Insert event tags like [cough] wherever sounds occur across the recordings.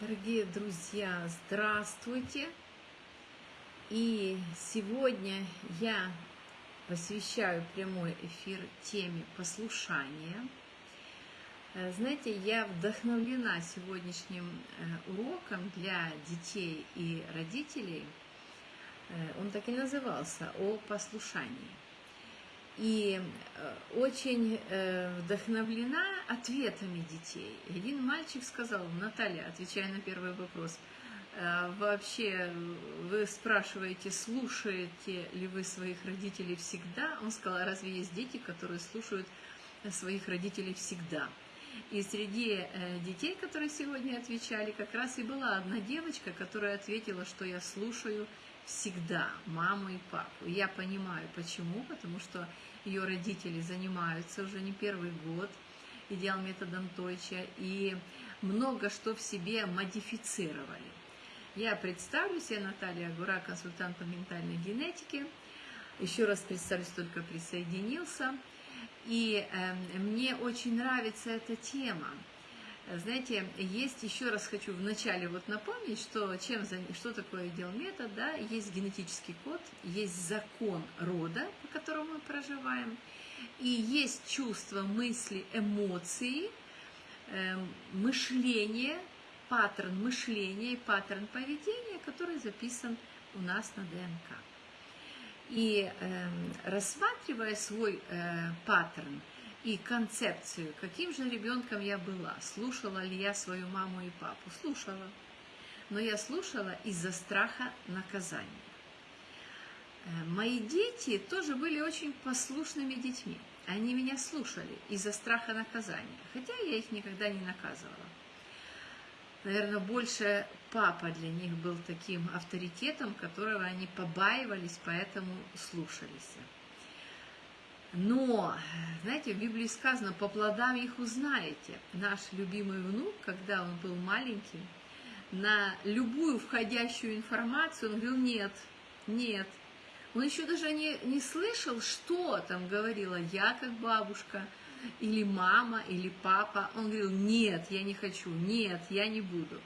Дорогие друзья, здравствуйте! И сегодня я посвящаю прямой эфир теме послушания. Э, знаете, я вдохновлена сегодняшним э, уроком для детей и родителей. Э, он так и назывался «О послушании». И очень вдохновлена ответами детей. Один мальчик сказал, Наталья, отвечая на первый вопрос, вообще вы спрашиваете, слушаете ли вы своих родителей всегда? Он сказал, «А разве есть дети, которые слушают своих родителей всегда? И среди э, детей, которые сегодня отвечали, как раз и была одна девочка, которая ответила, что я слушаю всегда маму и папу. я понимаю, почему, потому что ее родители занимаются уже не первый год идеал методом Тойча, и много что в себе модифицировали. Я представлюсь, я Наталья Гура, консультант по ментальной генетике. Еще раз представлюсь, только присоединился. И э, мне очень нравится эта тема. Знаете, есть, еще раз хочу вначале вот напомнить, что, чем, что такое дел метод, да, есть генетический код, есть закон рода, по которому мы проживаем, и есть чувства, мысли, эмоции, э, мышление, паттерн мышления и паттерн поведения, который записан у нас на ДНК. И э, рассматривая свой э, паттерн и концепцию, каким же ребенком я была, слушала ли я свою маму и папу, слушала. Но я слушала из-за страха наказания. Э, мои дети тоже были очень послушными детьми. Они меня слушали из-за страха наказания, хотя я их никогда не наказывала наверное, больше папа для них был таким авторитетом, которого они побаивались, поэтому слушались. Но, знаете, в Библии сказано, по плодам их узнаете. Наш любимый внук, когда он был маленький, на любую входящую информацию он говорил, нет, нет. Он еще даже не, не слышал, что там говорила я как бабушка, или мама, или папа. Он говорил, нет, я не хочу, нет, я не буду.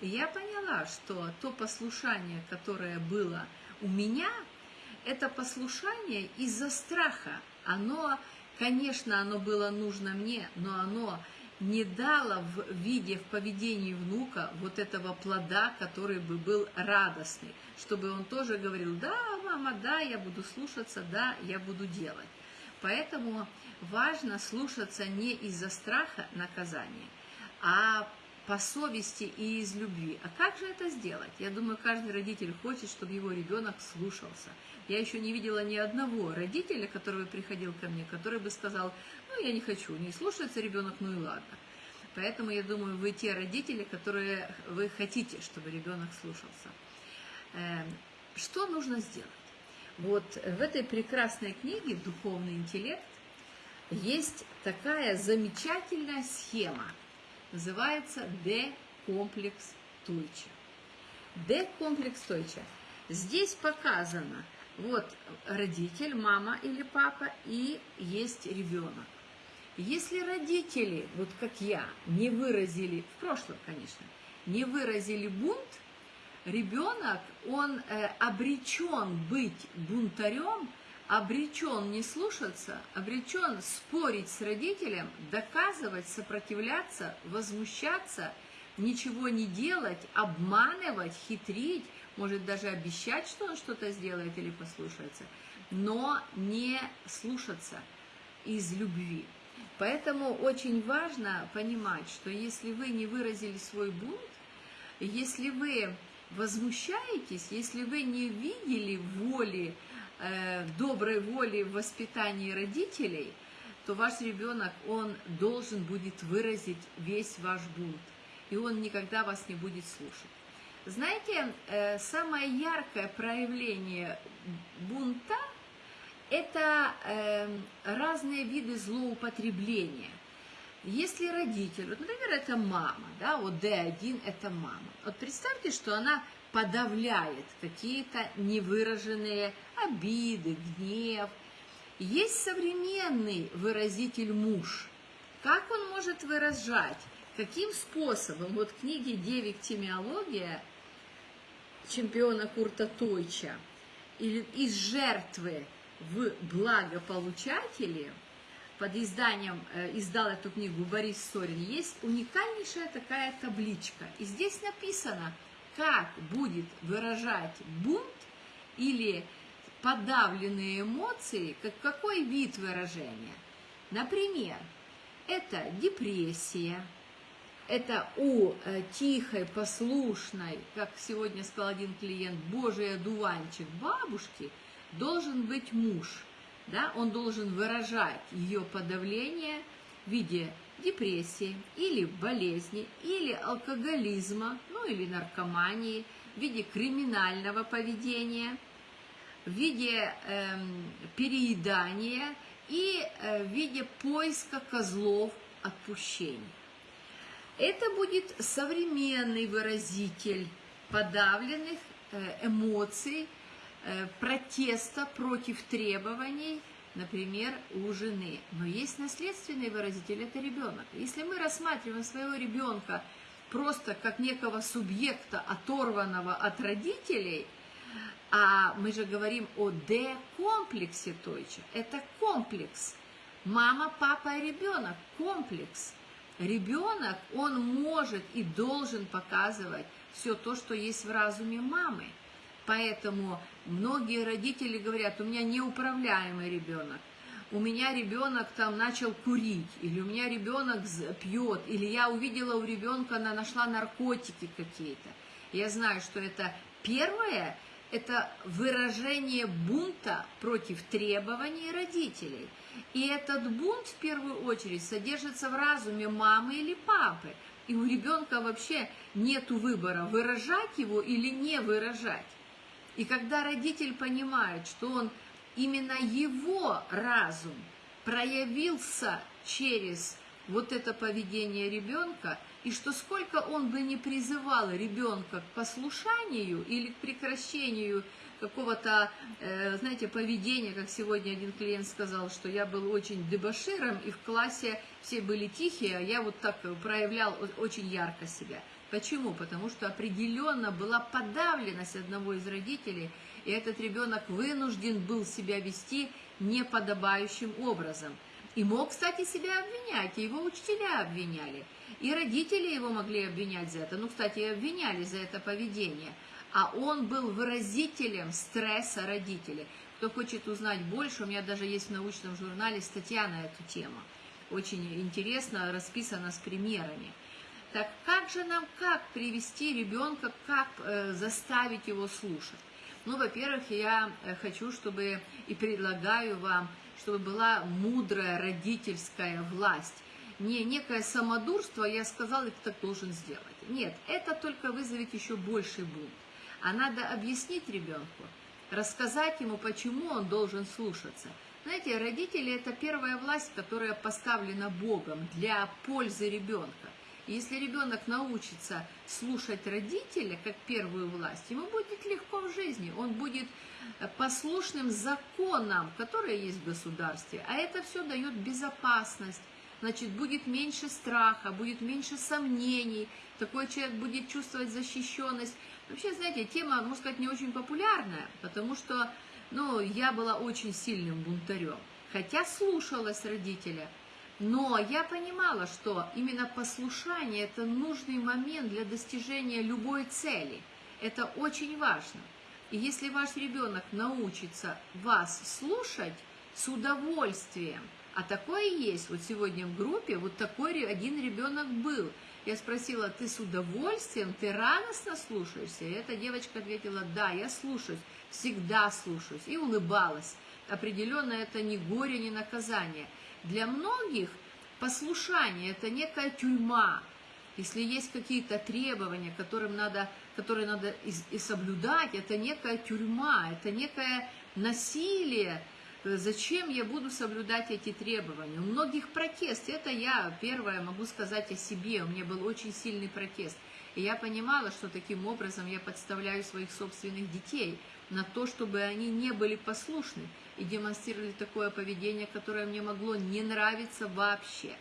И я поняла, что то послушание, которое было у меня, это послушание из-за страха. Оно, конечно, оно было нужно мне, но оно не дало в виде, в поведении внука вот этого плода, который бы был радостный, чтобы он тоже говорил, да, мама, да, я буду слушаться, да, я буду делать. Поэтому важно слушаться не из-за страха наказания, а по совести и из любви. А как же это сделать? Я думаю, каждый родитель хочет, чтобы его ребенок слушался. Я еще не видела ни одного родителя, который приходил ко мне, который бы сказал, ну, я не хочу, не слушается ребенок, ну и ладно. Поэтому я думаю, вы те родители, которые вы хотите, чтобы ребенок слушался. Эм, что нужно сделать? Вот в этой прекрасной книге «Духовный интеллект» есть такая замечательная схема. Называется D-комплекс Тойча. D-комплекс Тойча. Здесь показано, вот родитель, мама или папа, и есть ребенок. Если родители, вот как я, не выразили, в прошлом, конечно, не выразили бунт, ребенок, он э, обречен быть бунтарем, обречен не слушаться, обречен спорить с родителем, доказывать, сопротивляться, возмущаться, ничего не делать, обманывать, хитрить, может даже обещать, что он что-то сделает или послушается, но не слушаться из любви. Поэтому очень важно понимать, что если вы не выразили свой бунт, если вы возмущаетесь, если вы не видели воли, э, доброй воли в воспитании родителей, то ваш ребенок, он должен будет выразить весь ваш бунт, и он никогда вас не будет слушать. Знаете, э, самое яркое проявление бунта – это э, разные виды злоупотребления – если родитель, вот, например, это мама, да, вот D1 это мама. Вот представьте, что она подавляет какие-то невыраженные обиды, гнев. Есть современный выразитель муж. Как он может выражать? каким способом, вот в книге «Девиктимиология» чемпиона Курта Тойча, или из жертвы в благополучатели, под изданием, э, издал эту книгу Борис Сорин, есть уникальнейшая такая табличка. И здесь написано, как будет выражать бунт или подавленные эмоции, как какой вид выражения. Например, это депрессия, это у э, тихой, послушной, как сегодня сказал один клиент, Божий одуванчик бабушки, должен быть муж. Да? Он должен выражать ее подавление в виде депрессии или болезни, или алкоголизма, ну или наркомании, в виде криминального поведения, в виде э, переедания и э, в виде поиска козлов отпущения. Это будет современный выразитель подавленных э, эмоций, э, протеста против требований, например, у жены. Но есть наследственный выразитель, это ребенок. Если мы рассматриваем своего ребенка просто как некого субъекта, оторванного от родителей, а мы же говорим о Д-комплексе Тойча, это комплекс. Мама, папа и ребенок, комплекс – Ребенок, он может и должен показывать все то, что есть в разуме мамы. Поэтому многие родители говорят, у меня неуправляемый ребенок, у меня ребенок там начал курить, или у меня ребенок пьет, или я увидела у ребенка, она нашла наркотики какие-то. Я знаю, что это первое, это выражение бунта против требований родителей – и этот бунт, в первую очередь, содержится в разуме мамы или папы. И у ребенка вообще нет выбора, выражать его или не выражать. И когда родитель понимает, что он именно его разум проявился через вот это поведение ребенка, и что сколько он бы не призывал ребенка к послушанию или к прекращению какого-то, э, знаете, поведения, как сегодня один клиент сказал, что я был очень дебоширом, и в классе все были тихие, а я вот так проявлял очень ярко себя. Почему? Потому что определенно была подавленность одного из родителей, и этот ребенок вынужден был себя вести неподобающим образом. И мог, кстати, себя обвинять, и его учителя обвиняли. И родители его могли обвинять за это. Ну, кстати, и обвиняли за это поведение а он был выразителем стресса родителей. Кто хочет узнать больше, у меня даже есть в научном журнале статья на эту тему. Очень интересно, расписано с примерами. Так как же нам, как привести ребенка, как э, заставить его слушать? Ну, во-первых, я э, хочу, чтобы и предлагаю вам, чтобы была мудрая родительская власть. Не некое самодурство, я сказал, ты так должен сделать. Нет, это только вызовет еще больший бунт а надо объяснить ребенку, рассказать ему, почему он должен слушаться. Знаете, родители – это первая власть, которая поставлена Богом для пользы ребенка. И если ребенок научится слушать родителя как первую власть, ему будет легко в жизни, он будет послушным законам, которые есть в государстве, а это все дает безопасность, значит, будет меньше страха, будет меньше сомнений, такой человек будет чувствовать защищенность. Вообще, знаете, тема, можно сказать, не очень популярная, потому что, ну, я была очень сильным бунтарем, хотя слушалась родителя, но я понимала, что именно послушание – это нужный момент для достижения любой цели. Это очень важно. И если ваш ребенок научится вас слушать с удовольствием, а такое есть, вот сегодня в группе вот такой один ребенок был – я спросила, ты с удовольствием, ты радостно слушаешься? И эта девочка ответила, да, я слушаюсь, всегда слушаюсь. И улыбалась. Определенно это не горе, не наказание. Для многих послушание – это некая тюрьма. Если есть какие-то требования, которым надо, которые надо и, и соблюдать, это некая тюрьма, это некое насилие, Зачем я буду соблюдать эти требования? У многих протест. Это я первое могу сказать о себе. У меня был очень сильный протест. И я понимала, что таким образом я подставляю своих собственных детей на то, чтобы они не были послушны и демонстрировали такое поведение, которое мне могло не нравиться вообще.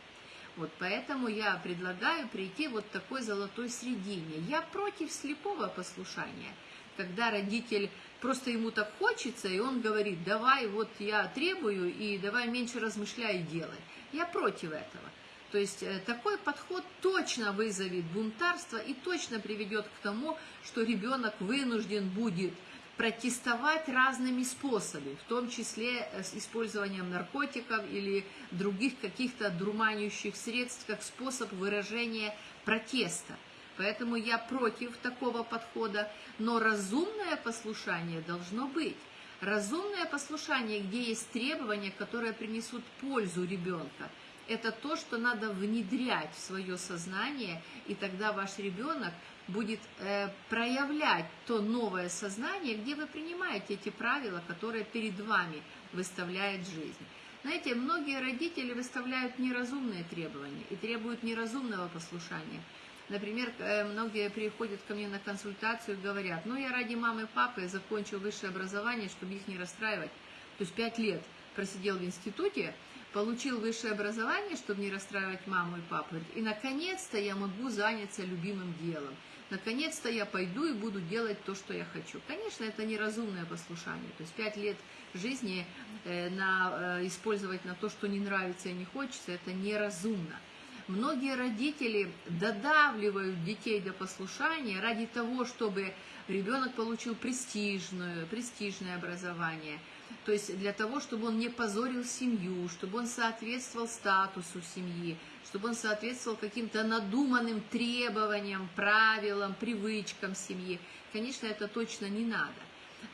Вот поэтому я предлагаю прийти вот такой золотой средине. Я против слепого послушания, когда родитель просто ему так хочется, и он говорит, давай вот я требую, и давай меньше размышляй и делай. Я против этого. То есть э, такой подход точно вызовет бунтарство и точно приведет к тому, что ребенок вынужден будет протестовать разными способами, в том числе э, с использованием наркотиков или других каких-то дурманящих средств, как способ выражения протеста. Поэтому я против такого подхода, но разумное послушание должно быть. Разумное послушание, где есть требования, которые принесут пользу ребенка. Это то, что надо внедрять в свое сознание, и тогда ваш ребенок будет э, проявлять то новое сознание, где вы принимаете эти правила, которые перед вами выставляет жизнь. Знаете, многие родители выставляют неразумные требования и требуют неразумного послушания. Например, э, многие приходят ко мне на консультацию и говорят, ну я ради мамы и папы закончил высшее образование, чтобы их не расстраивать. То есть пять лет просидел в институте, получил высшее образование, чтобы не расстраивать маму и папу. И наконец-то я могу заняться любимым делом наконец-то я пойду и буду делать то, что я хочу. Конечно, это неразумное послушание. То есть пять лет жизни э, на, э, использовать на то, что не нравится и не хочется, это неразумно. Многие родители додавливают детей до послушания ради того, чтобы ребенок получил престижное, престижное образование. То есть для того, чтобы он не позорил семью, чтобы он соответствовал статусу семьи, чтобы он соответствовал каким-то надуманным требованиям, правилам, привычкам семьи. Конечно, это точно не надо.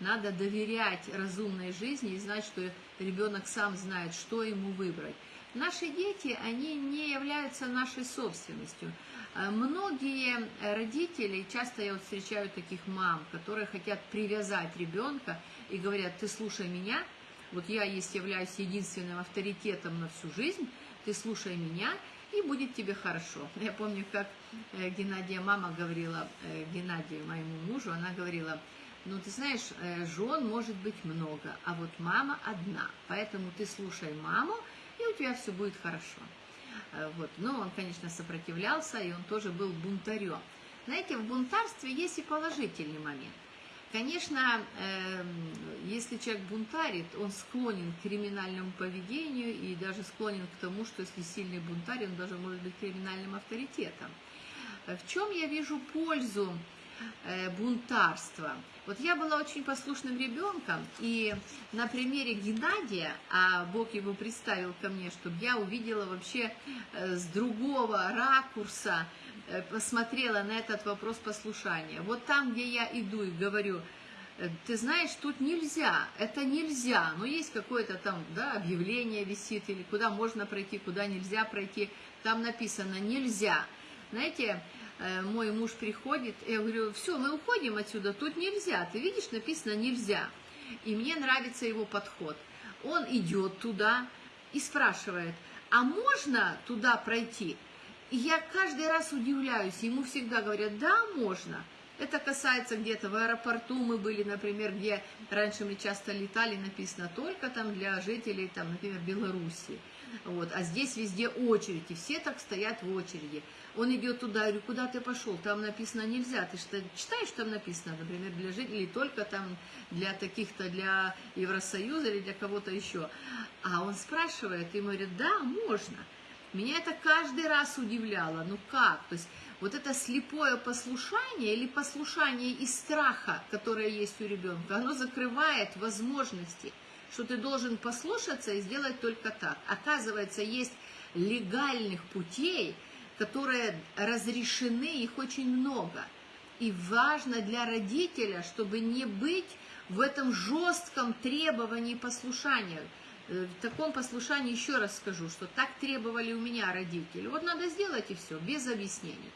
Надо доверять разумной жизни и знать, что ребенок сам знает, что ему выбрать. Наши дети, они не являются нашей собственностью. А многие родители, часто я встречаю таких мам, которые хотят привязать ребенка и говорят, ты слушай меня, вот я есть являюсь единственным авторитетом на всю жизнь, ты слушай меня, и будет тебе хорошо. [laughs] Я помню, как э, Геннадия мама говорила, э, Геннадию, моему мужу, она говорила, ну, ты знаешь, э, жен может быть много, а вот мама одна, поэтому ты слушай маму, у тебя все будет хорошо. Вот. Но он, конечно, сопротивлялся, и он тоже был бунтарем. Знаете, в бунтарстве есть и положительный момент. Конечно, эм, если человек бунтарит, он склонен к криминальному поведению и даже склонен к тому, что если сильный бунтарь, он даже может быть криминальным авторитетом. В чем я вижу пользу э, бунтарства? Вот я была очень послушным ребенком, и на примере Геннадия, а Бог его представил ко мне, чтобы я увидела вообще э, с другого ракурса, Э, посмотрела на этот вопрос послушания. Вот там, где я иду и говорю, э, ты знаешь, тут нельзя, это нельзя, но есть какое-то там да, объявление висит, или куда можно пройти, куда нельзя пройти, там написано «нельзя». Знаете, э, мой муж приходит, я говорю, все, мы уходим отсюда, тут нельзя, ты видишь, написано «нельзя». И мне нравится его подход. Он идет туда и спрашивает, а можно туда пройти? И я каждый раз удивляюсь, ему всегда говорят, да, можно. Это касается где-то в аэропорту мы были, например, где раньше мы часто летали, написано только там для жителей, там, например, Беларуси. Вот. А здесь везде очередь, и все так стоят в очереди. Он идет туда, я говорю, куда ты пошел? Там написано нельзя. Ты что, читаешь, там написано, например, для жителей, только там для таких-то, для Евросоюза или для кого-то еще. А он спрашивает, и говорит, да, можно. Меня это каждый раз удивляло. Ну как? То есть вот это слепое послушание или послушание из страха, которое есть у ребенка, оно закрывает возможности, что ты должен послушаться и сделать только так. Оказывается, есть легальных путей, которые разрешены, их очень много. И важно для родителя, чтобы не быть в этом жестком требовании послушания. Э, в таком послушании еще раз скажу, что так требовали у меня родители. Вот надо сделать и все, без объяснений.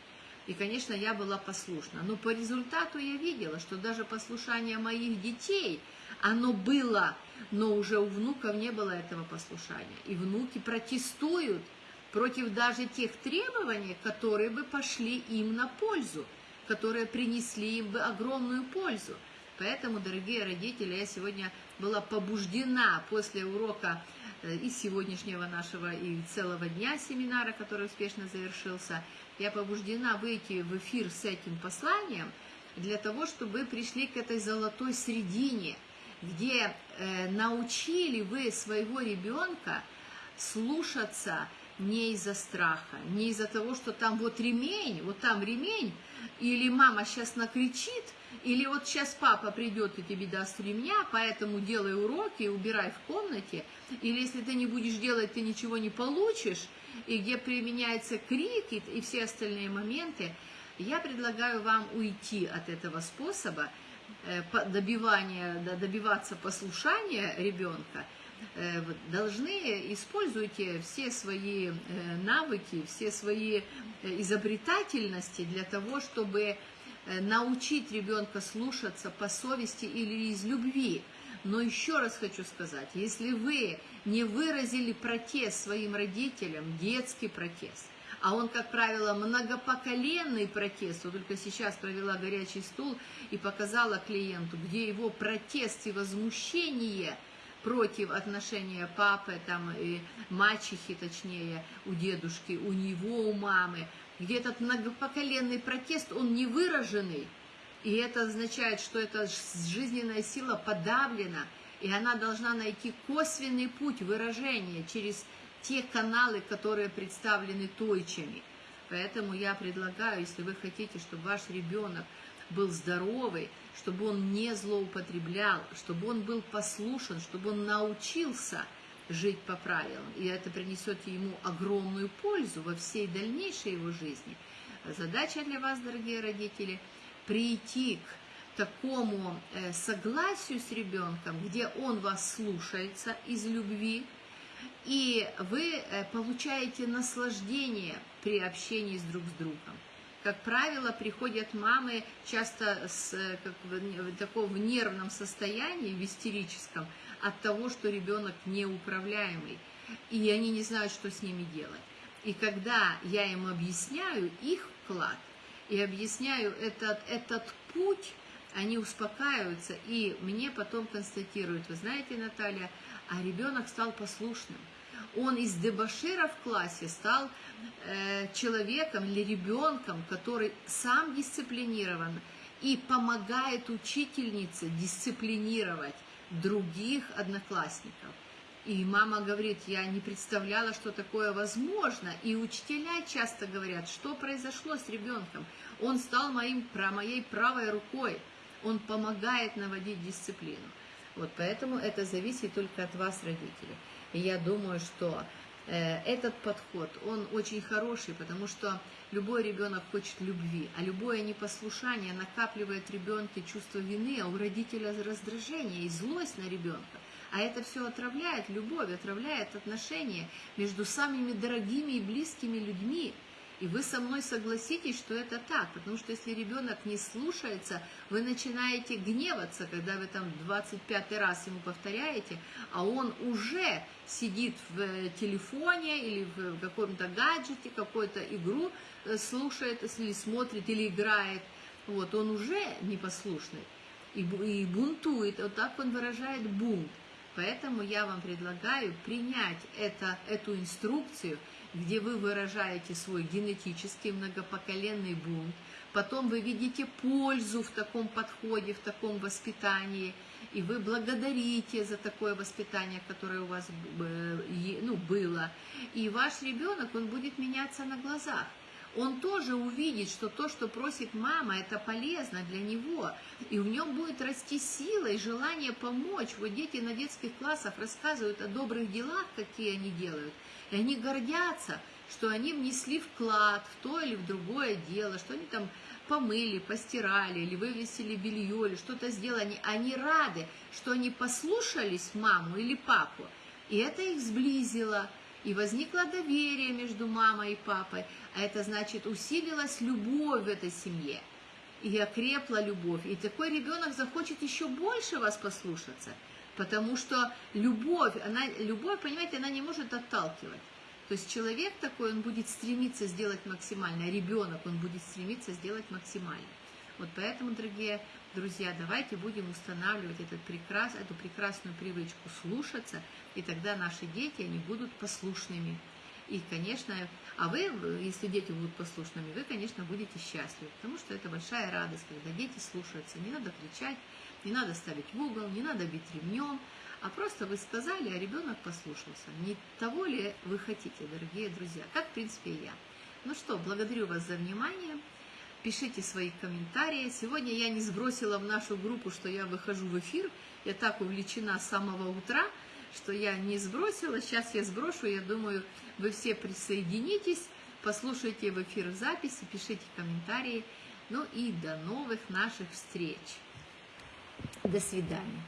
И, конечно, я была послушна. Но по результату я видела, что даже послушание моих детей, оно было, но уже у внуков не было этого послушания. И внуки протестуют против даже тех требований, которые бы пошли им на пользу, которые принесли им бы огромную пользу. Поэтому, дорогие родители, я сегодня была побуждена после урока э, из сегодняшнего нашего и целого дня семинара, который успешно завершился. Я побуждена выйти в эфир с этим посланием для того, чтобы пришли к этой золотой средине, где э, научили вы своего ребенка слушаться не из-за страха, не из-за того, что там вот ремень, вот там ремень, или мама сейчас накричит, или вот сейчас папа придет и тебе даст ремня, поэтому делай уроки, убирай в комнате, или если ты не будешь делать, ты ничего не получишь, и где применяется крик и, и все остальные моменты, я предлагаю вам уйти от этого способа добивания, добиваться послушания ребенка, Э, должны используйте все свои э, навыки, все свои э, изобретательности для того, чтобы научить ребенка слушаться по совести или из любви. Но еще раз хочу сказать, если вы не выразили протест своим родителям, детский протест, а он, как правило, многопоколенный протест, вот только сейчас провела горячий стул и показала клиенту, где его протест и возмущение – против отношения папы, там, и мачехи, точнее, у дедушки, у него, у мамы, где этот многопоколенный протест, он не выраженный, и это означает, что эта жизненная сила подавлена, и она должна найти косвенный путь выражения через те каналы, которые представлены тойчами. Поэтому я предлагаю, если вы хотите, чтобы ваш ребенок был здоровый, чтобы он не злоупотреблял, чтобы он был послушен, чтобы он научился жить по правилам. И это принесет ему огромную пользу во всей дальнейшей его жизни. Задача для вас, дорогие родители, прийти к такому э, согласию с ребенком, где он вас слушается из любви, и вы э, получаете наслаждение при общении с друг с другом как правило, приходят мамы часто с, как в, таком в нервном состоянии, в истерическом, от того, что ребенок неуправляемый, и они не знают, что с ними делать. И когда я им объясняю их вклад, и объясняю этот, этот путь, они успокаиваются, и мне потом констатируют, вы знаете, Наталья, а ребенок стал послушным – он из дебашира в классе стал э, человеком или ребенком, который сам дисциплинирован и помогает учительнице дисциплинировать других одноклассников. И мама говорит, я не представляла, что такое возможно. И учителя часто говорят, что произошло с ребенком. Он стал моим, про моей правой рукой. Он помогает наводить дисциплину. Вот поэтому это зависит только от вас, родители. И я думаю, что э, этот подход, он очень хороший, потому что любой ребенок хочет любви, а любое непослушание накапливает ребенке чувство вины, а у родителя раздражение и злость на ребенка. А это все отравляет любовь, отравляет отношения между самыми дорогими и близкими людьми. И вы со мной согласитесь, что это так, потому что если ребенок не слушается, вы начинаете гневаться, когда вы там 25 раз ему повторяете, а он уже сидит в э, телефоне или в каком-то гаджете, какую-то игру э, слушает, или смотрит, или играет. Вот, он уже непослушный и, и бунтует, вот так он выражает бунт. Поэтому я вам предлагаю принять это, эту инструкцию – где вы выражаете свой генетический многопоколенный бунт, потом вы видите пользу в таком подходе, в таком воспитании, и вы благодарите за такое воспитание, которое у вас э, ну, было. И ваш ребенок, он будет меняться на глазах он тоже увидит, что то, что просит мама, это полезно для него, и в нем будет расти сила и желание помочь. Вот дети на детских классах рассказывают о добрых делах, какие они делают, и они гордятся, что они внесли вклад в то или в другое дело, что они там помыли, постирали, или вывесили белье, или что-то сделали. Они рады, что они послушались маму или папу, и это их сблизило и возникло доверие между мамой и папой, а это значит усилилась любовь в этой семье, и окрепла любовь, и такой ребенок захочет еще больше вас послушаться, потому что любовь, она, любовь, понимаете, она не может отталкивать. То есть человек такой, он будет стремиться сделать максимально, а ребенок, он будет стремиться сделать максимально. Вот поэтому, дорогие друзья, давайте будем устанавливать этот прекрас, эту прекрасную привычку слушаться, и тогда наши дети, они будут послушными. И, конечно, а вы, если дети будут послушными, вы, конечно, будете счастливы, потому что это большая радость, когда дети слушаются. Не надо кричать, не надо ставить в угол, не надо бить ремнем, а просто вы сказали, а ребенок послушался. Не того ли вы хотите, дорогие друзья? Как, в принципе, и я. Ну что, благодарю вас за внимание. Пишите свои комментарии. Сегодня я не сбросила в нашу группу, что я выхожу в эфир. Я так увлечена с самого утра, что я не сбросила. Сейчас я сброшу. Я думаю, вы все присоединитесь, послушайте в эфир записи, пишите комментарии. Ну и до новых наших встреч. До свидания.